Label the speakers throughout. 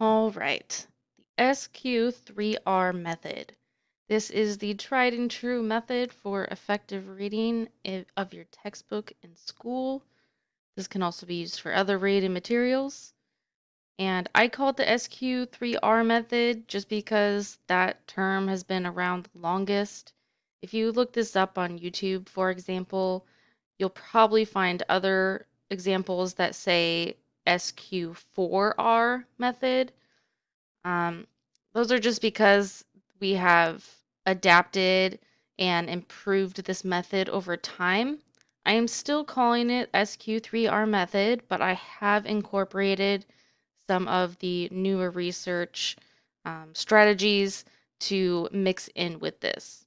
Speaker 1: All right, the SQ3R method. This is the tried and true method for effective reading of your textbook in school. This can also be used for other reading materials. And I call it the SQ3R method just because that term has been around the longest. If you look this up on YouTube, for example, you'll probably find other examples that say SQ4R method. Um, those are just because we have adapted and improved this method over time. I am still calling it SQ3R method, but I have incorporated some of the newer research um, strategies to mix in with this.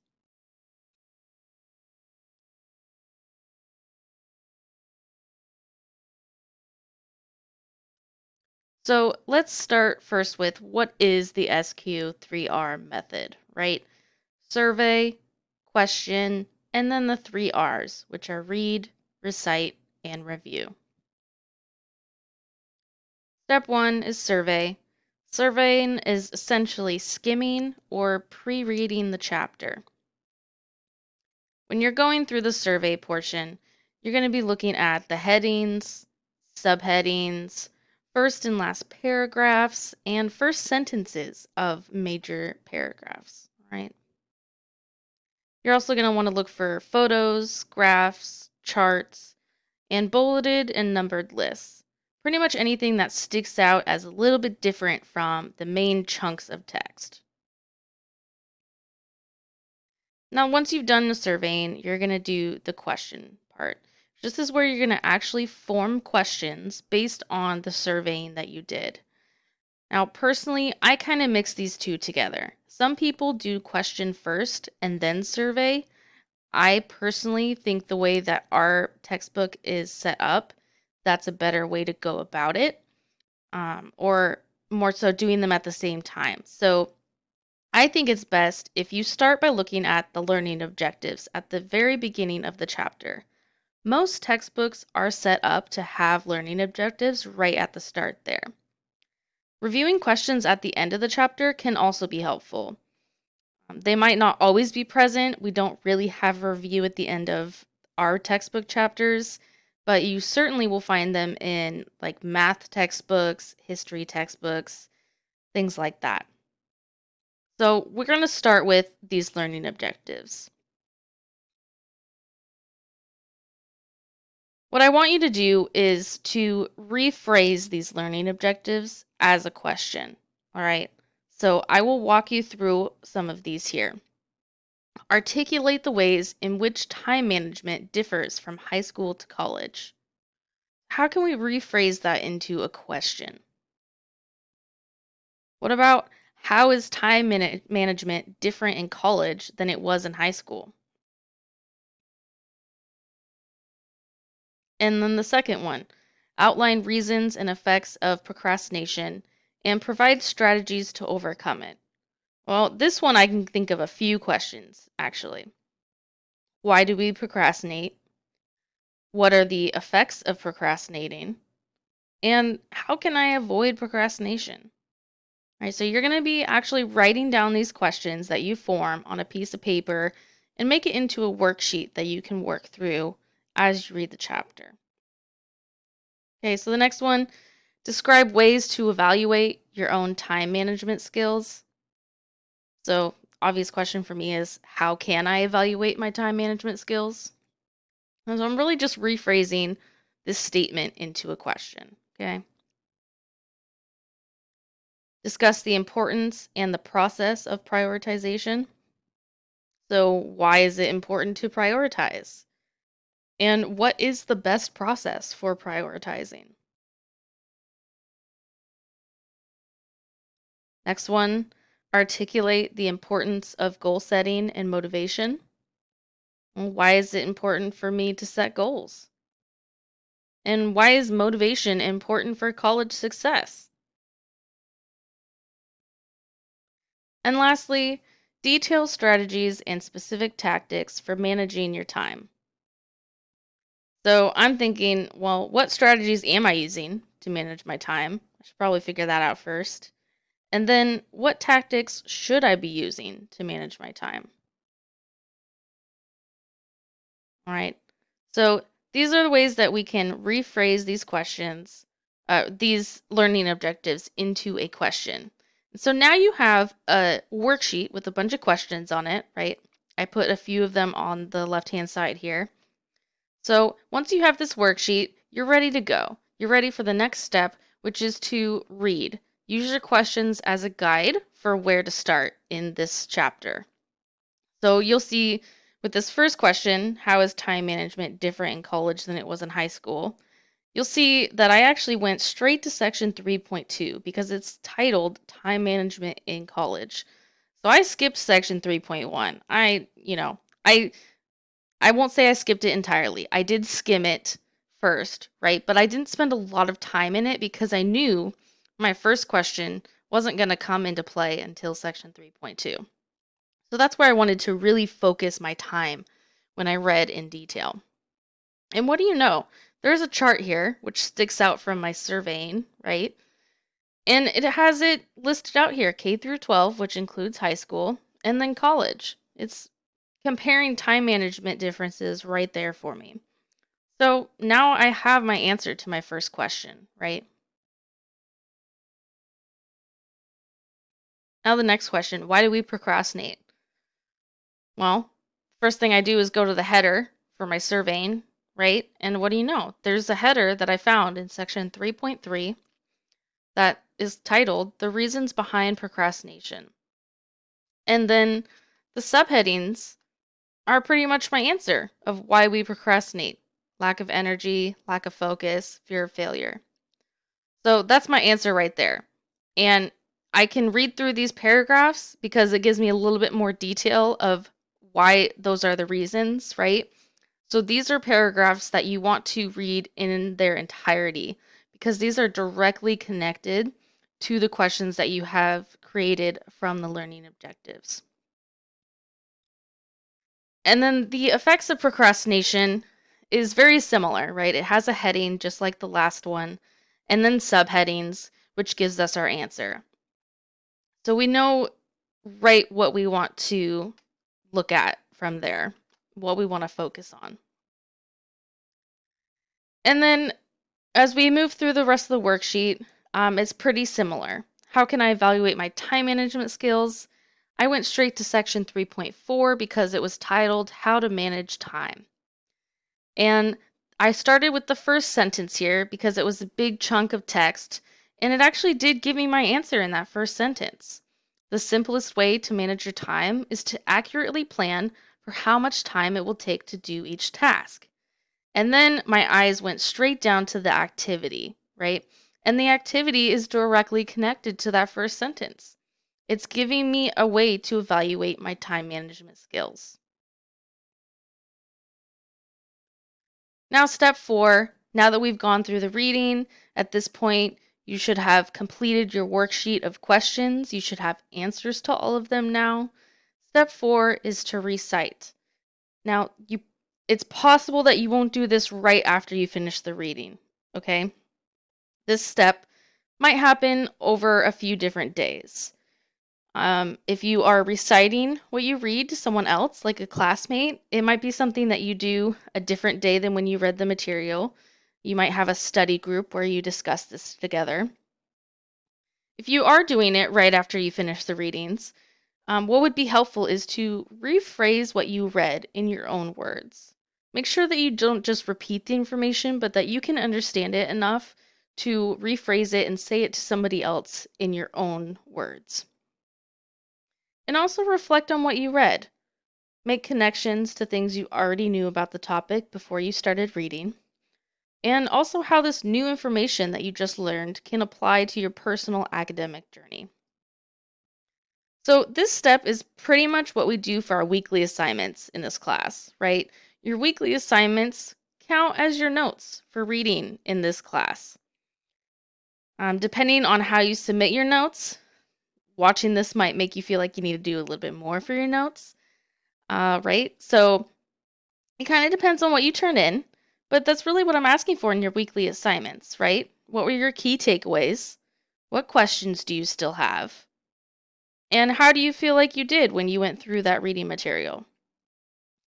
Speaker 1: So let's start first with what is the SQ3R method, right? Survey, question, and then the three R's, which are read, recite, and review. Step one is survey. Surveying is essentially skimming or pre reading the chapter. When you're going through the survey portion, you're going to be looking at the headings, subheadings, first and last paragraphs, and first sentences of major paragraphs, right? You're also going to want to look for photos, graphs, charts, and bulleted and numbered lists. Pretty much anything that sticks out as a little bit different from the main chunks of text. Now, once you've done the surveying, you're going to do the question part. This is where you're going to actually form questions based on the surveying that you did. Now, personally, I kind of mix these two together. Some people do question first and then survey. I personally think the way that our textbook is set up, that's a better way to go about it, um, or more so doing them at the same time. So I think it's best if you start by looking at the learning objectives at the very beginning of the chapter. Most textbooks are set up to have learning objectives right at the start there. Reviewing questions at the end of the chapter can also be helpful. Um, they might not always be present. We don't really have a review at the end of our textbook chapters, but you certainly will find them in like math textbooks, history textbooks, things like that. So we're going to start with these learning objectives. What I want you to do is to rephrase these learning objectives as a question. All right. So I will walk you through some of these here. Articulate the ways in which time management differs from high school to college. How can we rephrase that into a question? What about how is time management different in college than it was in high school? And then the second one, outline reasons and effects of procrastination and provide strategies to overcome it. Well, this one I can think of a few questions, actually. Why do we procrastinate? What are the effects of procrastinating? And how can I avoid procrastination? All right, so you're going to be actually writing down these questions that you form on a piece of paper and make it into a worksheet that you can work through as you read the chapter. Okay, so the next one, describe ways to evaluate your own time management skills. So, obvious question for me is how can I evaluate my time management skills? And so I'm really just rephrasing this statement into a question, okay? Discuss the importance and the process of prioritization. So, why is it important to prioritize? And what is the best process for prioritizing? Next one, articulate the importance of goal setting and motivation. Why is it important for me to set goals? And why is motivation important for college success? And lastly, detail strategies and specific tactics for managing your time. So I'm thinking, well, what strategies am I using to manage my time? I should probably figure that out first. And then what tactics should I be using to manage my time? All right. So these are the ways that we can rephrase these questions, uh, these learning objectives into a question. So now you have a worksheet with a bunch of questions on it, right? I put a few of them on the left-hand side here. So once you have this worksheet, you're ready to go. You're ready for the next step, which is to read. Use your questions as a guide for where to start in this chapter. So you'll see with this first question, how is time management different in college than it was in high school? You'll see that I actually went straight to section 3.2 because it's titled Time Management in College. So I skipped section 3.1. I, you know, I I won't say I skipped it entirely. I did skim it first, right? But I didn't spend a lot of time in it because I knew my first question wasn't going to come into play until section 3.2. So that's where I wanted to really focus my time when I read in detail. And what do you know? There's a chart here which sticks out from my surveying, right? And it has it listed out here K through 12, which includes high school, and then college. It's comparing time management differences right there for me. So now I have my answer to my first question, right? Now the next question, why do we procrastinate? Well, first thing I do is go to the header for my surveying, right? And what do you know? There's a header that I found in section 3.3 that is titled The Reasons Behind Procrastination. And then the subheadings are pretty much my answer of why we procrastinate lack of energy, lack of focus, fear of failure. So that's my answer right there. And I can read through these paragraphs because it gives me a little bit more detail of why those are the reasons, right? So these are paragraphs that you want to read in their entirety because these are directly connected to the questions that you have created from the learning objectives. And then the effects of procrastination is very similar, right? It has a heading just like the last one, and then subheadings, which gives us our answer. So we know right what we want to look at from there, what we want to focus on. And then as we move through the rest of the worksheet, um, it's pretty similar. How can I evaluate my time management skills? I went straight to section 3.4 because it was titled How to Manage Time. And I started with the first sentence here because it was a big chunk of text, and it actually did give me my answer in that first sentence. The simplest way to manage your time is to accurately plan for how much time it will take to do each task. And then my eyes went straight down to the activity, right? And the activity is directly connected to that first sentence. It's giving me a way to evaluate my time management skills. Now, step four, now that we've gone through the reading, at this point, you should have completed your worksheet of questions. You should have answers to all of them now. Step four is to recite. Now, you it's possible that you won't do this right after you finish the reading, okay? This step might happen over a few different days. Um, if you are reciting what you read to someone else, like a classmate, it might be something that you do a different day than when you read the material. You might have a study group where you discuss this together. If you are doing it right after you finish the readings, um, what would be helpful is to rephrase what you read in your own words. Make sure that you don't just repeat the information, but that you can understand it enough to rephrase it and say it to somebody else in your own words. And also reflect on what you read. Make connections to things you already knew about the topic before you started reading. And also how this new information that you just learned can apply to your personal academic journey. So, this step is pretty much what we do for our weekly assignments in this class, right? Your weekly assignments count as your notes for reading in this class. Um, depending on how you submit your notes, watching this might make you feel like you need to do a little bit more for your notes, uh, right? So it kind of depends on what you turn in, but that's really what I'm asking for in your weekly assignments, right? What were your key takeaways What questions do you still have? And how do you feel like you did when you went through that reading material?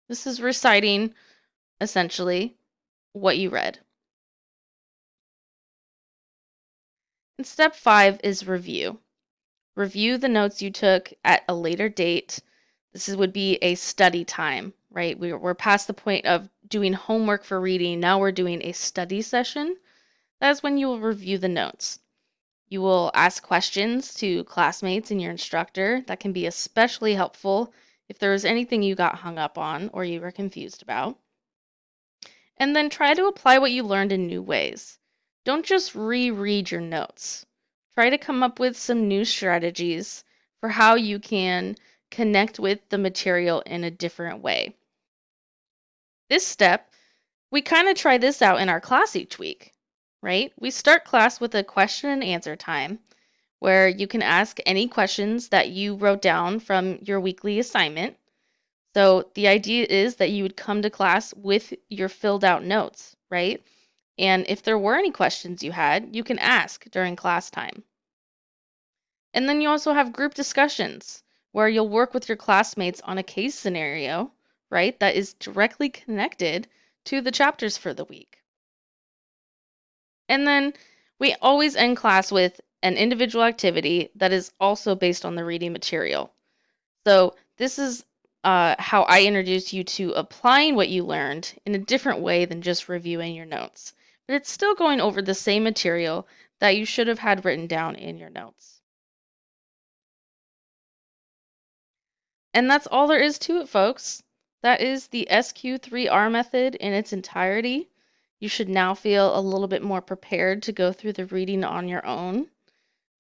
Speaker 1: This is reciting, essentially, what you read. And step five is review. Review the notes you took at a later date. This is, would be a study time, right? We're, we're past the point of doing homework for reading. Now we're doing a study session. That's when you will review the notes. You will ask questions to classmates and your instructor. That can be especially helpful if there was anything you got hung up on or you were confused about. And then try to apply what you learned in new ways. Don't just reread your notes. Try to come up with some new strategies for how you can connect with the material in a different way. This step, we kind of try this out in our class each week, right? We start class with a question and answer time where you can ask any questions that you wrote down from your weekly assignment. So the idea is that you would come to class with your filled out notes, right? And if there were any questions you had, you can ask during class time. And then you also have group discussions where you'll work with your classmates on a case scenario, right, that is directly connected to the chapters for the week. And then we always end class with an individual activity that is also based on the reading material. So this is uh, how I introduce you to applying what you learned in a different way than just reviewing your notes. But it's still going over the same material that you should have had written down in your notes. And that's all there is to it, folks. That is the SQ3R method in its entirety. You should now feel a little bit more prepared to go through the reading on your own.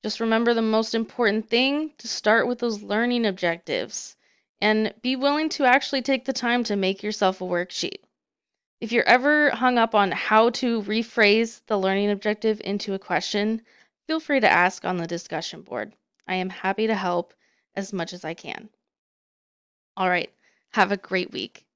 Speaker 1: Just remember the most important thing to start with those learning objectives and be willing to actually take the time to make yourself a worksheet. If you're ever hung up on how to rephrase the learning objective into a question, feel free to ask on the discussion board. I am happy to help as much as I can. All right, have a great week.